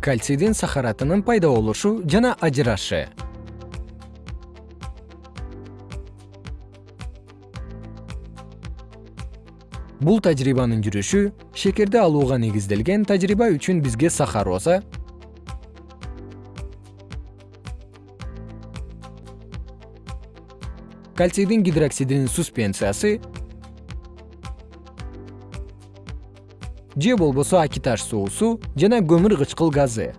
кальцийдин сахаратынын пайда болушу жана ажырашы бул тажрыйбанын жүрүшү шекерди алууга негизделген тажрыйба үчүн бизге сахароза кальцийдин гидроксидинин суспенциясы же болбосо акиташ суусу жана көмүр кычкыл газы.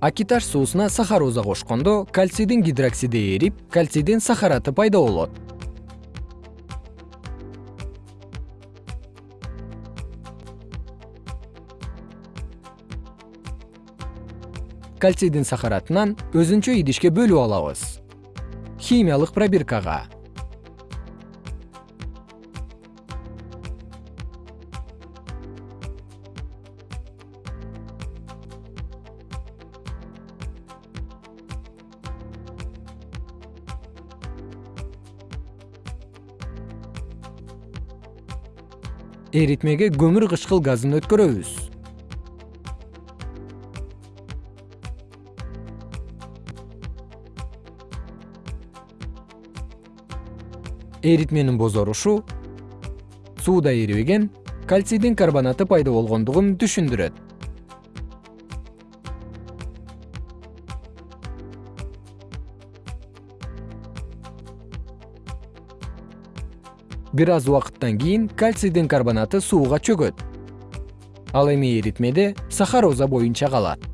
Акиташ суусуна сахароза кошкондо кальцийдин гидроксиди эрип кальцийдин сахараты пайда болот кальцийдин сахаратынан өзүнчө идишке бөлүп алабыз. Химиялык пробиркага. Эритмеге көмүр кычкыл газын өткөрөбүз эритменин бозорушу сууда эрибеген кальцийдин карбонаты пайда болгондугун түшүндүрөт. Бир аз убакыттан кийин кальцийдин карбонаты сууга чөгөт. Ал эми эритмеде сахароза боюнча калат